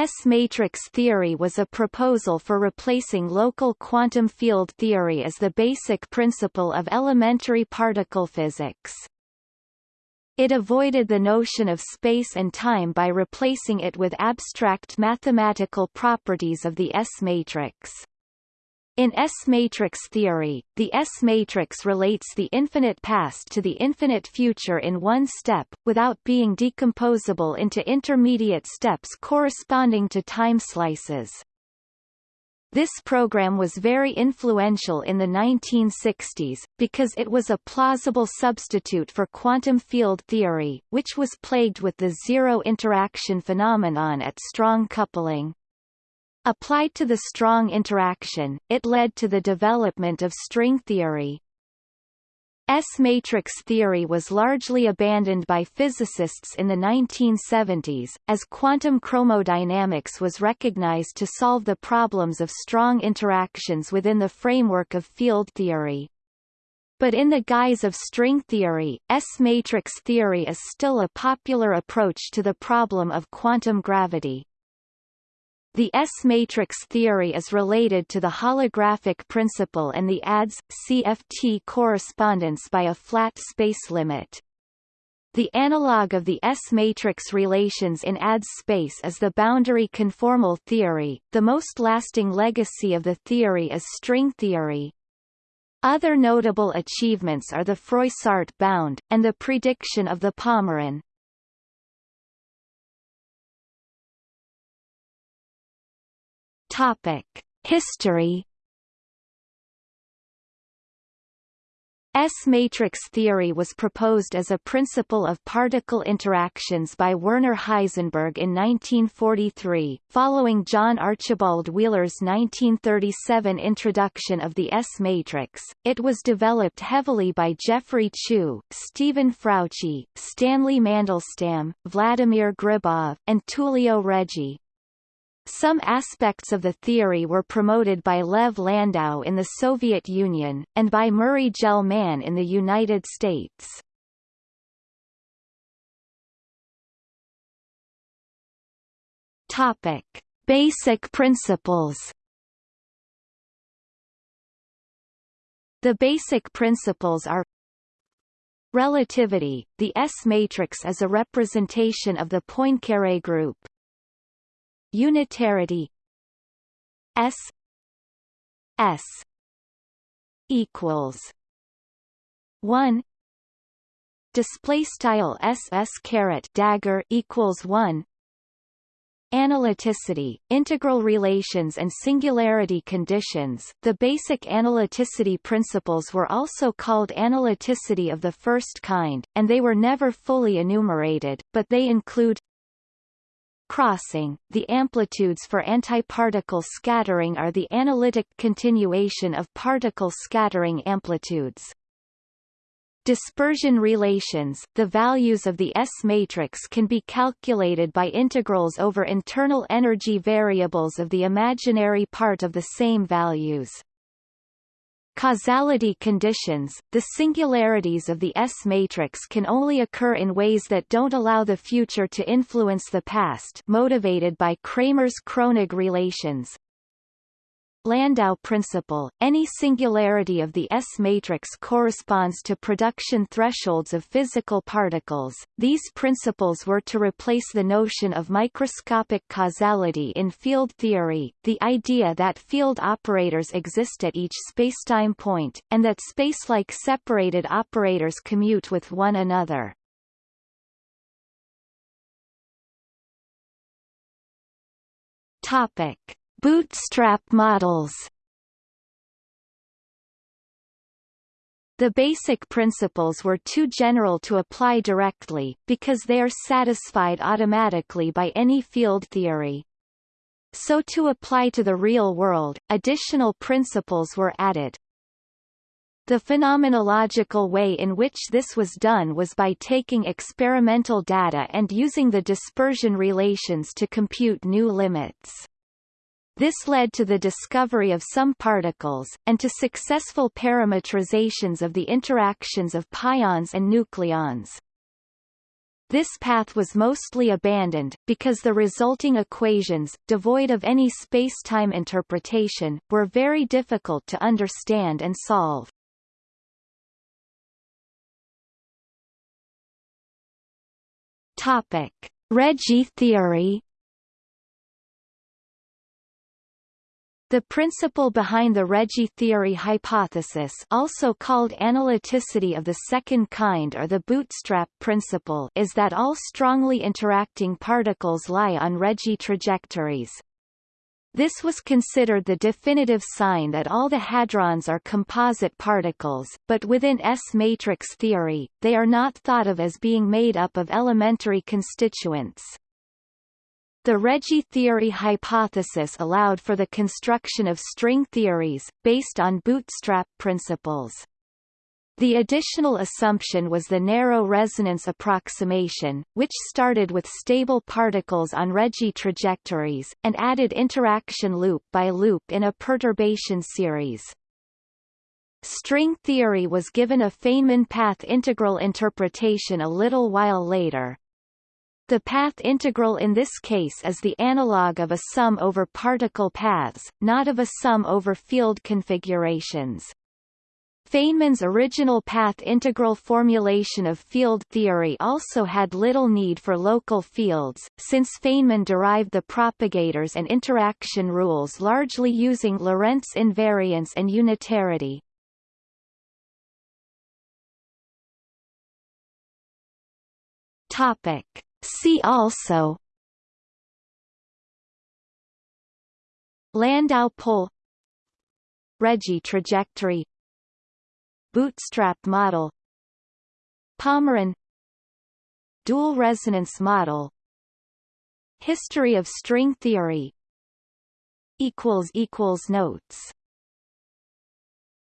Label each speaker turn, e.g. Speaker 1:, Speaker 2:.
Speaker 1: S-matrix theory was a proposal for replacing local quantum field theory as the basic principle of elementary particle physics. It avoided the notion of space and time by replacing it with abstract mathematical properties of the S-matrix. In S-matrix theory, the S-matrix relates the infinite past to the infinite future in one step, without being decomposable into intermediate steps corresponding to time slices. This program was very influential in the 1960s, because it was a plausible substitute for quantum field theory, which was plagued with the zero interaction phenomenon at strong coupling. Applied to the strong interaction, it led to the development of string theory. S-matrix theory was largely abandoned by physicists in the 1970s, as quantum chromodynamics was recognized to solve the problems of strong interactions within the framework of field theory. But in the guise of string theory, S-matrix theory is still a popular approach to the problem of quantum gravity. The S-matrix theory is related to the holographic principle and the ADS-CFT correspondence by a flat space limit. The analog of the S-matrix relations in ADS space is the boundary conformal theory. The most lasting legacy of the theory is string theory. Other notable achievements are the Froissart bound, and the prediction of the Pomeron. Topic: History S-matrix theory was proposed as a principle of particle interactions by Werner Heisenberg in 1943, following John Archibald Wheeler's 1937 introduction of the S-matrix. It was developed heavily by Geoffrey Chew, Steven Frautschi, Stanley Mandelstam, Vladimir Gribov, and Tullio Regge. Some aspects of the theory were promoted by Lev Landau in the Soviet Union, and by Murray Gell-Mann in the United States. Topic. Basic principles The basic principles are Relativity – The S-matrix is a representation of the Poincaré group. Unitarity S S equals one. Display style SS caret dagger equals one. Analyticity, integral relations and singularity conditions. The basic analyticity principles were also called analyticity of the first kind, and they were never fully enumerated, but they include crossing, the amplitudes for antiparticle scattering are the analytic continuation of particle scattering amplitudes. Dispersion relations The values of the S-matrix can be calculated by integrals over internal energy variables of the imaginary part of the same values. Causality conditions, the singularities of the S-matrix can only occur in ways that don't allow the future to influence the past motivated by Kramers-Kronig relations, Landau principle, any singularity of the S-matrix corresponds to production thresholds of physical particles. These principles were to replace the notion of microscopic causality in field theory, the idea that field operators exist at each spacetime point, and that spacelike separated operators commute with one another. Topic. Bootstrap models The basic principles were too general to apply directly, because they are satisfied automatically by any field theory. So to apply to the real world, additional principles were added. The phenomenological way in which this was done was by taking experimental data and using the dispersion relations to compute new limits. This led to the discovery of some particles, and to successful parametrizations of the interactions of pions and nucleons. This path was mostly abandoned, because the resulting equations, devoid of any spacetime interpretation, were very difficult to understand and solve. Topic. Theory The principle behind the Regge theory hypothesis also called analyticity of the second kind or the bootstrap principle is that all strongly interacting particles lie on Regge trajectories. This was considered the definitive sign that all the hadrons are composite particles, but within S-matrix theory, they are not thought of as being made up of elementary constituents. The Regge theory hypothesis allowed for the construction of string theories, based on bootstrap principles. The additional assumption was the narrow resonance approximation, which started with stable particles on Regge trajectories, and added interaction loop by loop in a perturbation series. String theory was given a Feynman path integral interpretation a little while later. The path integral in this case is the analog of a sum over particle paths, not of a sum over field configurations. Feynman's original path integral formulation of field theory also had little need for local fields, since Feynman derived the propagators and interaction rules largely using Lorentz invariance and unitarity. Topic. See also Landau pole Regge trajectory Bootstrap model Pomeron Dual resonance model History of string theory Notes